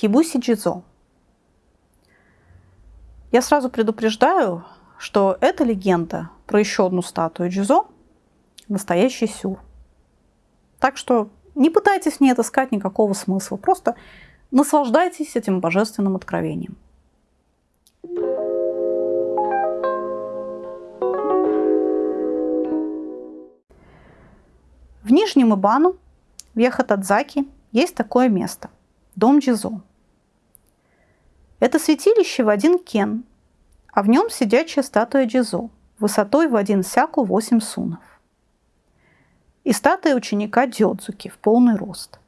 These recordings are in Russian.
Хибуси Джизо. Я сразу предупреждаю, что эта легенда про еще одну статую Джизо – настоящий сюр. Так что не пытайтесь в ней отыскать никакого смысла, просто наслаждайтесь этим божественным откровением. В Нижнем Ибану, в Яхатадзаке, есть такое место – дом Джизо. Это святилище в один кен, а в нем сидячая статуя Джизо высотой в один сяку 8 сунов. И статуя ученика Дёдзуки в полный рост.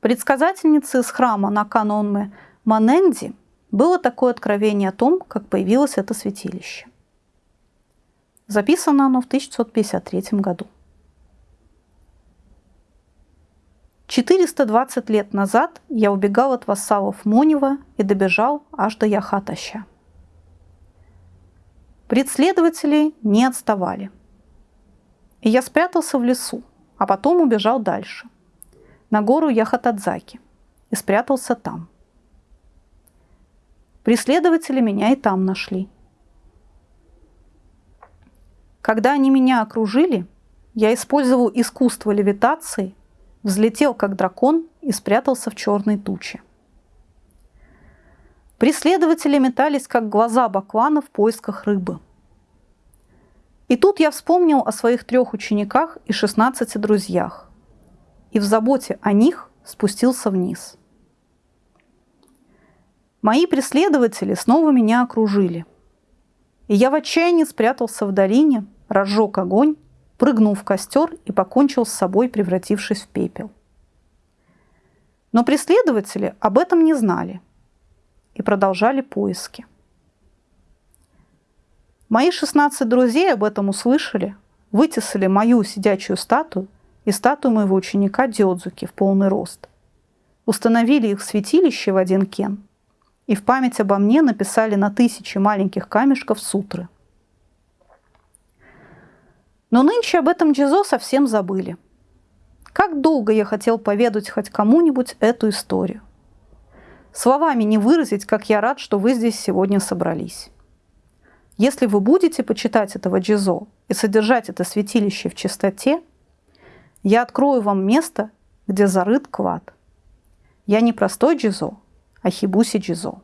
Предсказательницы из храма Наканонме Маненди было такое откровение о том, как появилось это святилище. Записано оно в 1953 году. 420 лет назад я убегал от вассалов Монева и добежал аж до Яхатаща. Преследователи не отставали. И я спрятался в лесу, а потом убежал дальше, на гору Яхатадзаки, и спрятался там. Преследователи меня и там нашли. Когда они меня окружили, я использовал искусство левитации – взлетел как дракон и спрятался в черной туче. Преследователи метались, как глаза баклана в поисках рыбы. И тут я вспомнил о своих трех учениках и 16 друзьях. И в заботе о них спустился вниз. Мои преследователи снова меня окружили. И я в отчаянии спрятался в долине, разжег огонь прыгнул в костер и покончил с собой, превратившись в пепел. Но преследователи об этом не знали и продолжали поиски. Мои 16 друзей об этом услышали, вытесали мою сидячую статую и статую моего ученика Дёдзуки в полный рост. Установили их в святилище в один кен и в память обо мне написали на тысячи маленьких камешков сутры – но нынче об этом Джизо совсем забыли. Как долго я хотел поведать хоть кому-нибудь эту историю. Словами не выразить, как я рад, что вы здесь сегодня собрались. Если вы будете почитать этого Джизо и содержать это святилище в чистоте, я открою вам место, где зарыт клад. Я не простой Джизо, а Хибуси Джизо.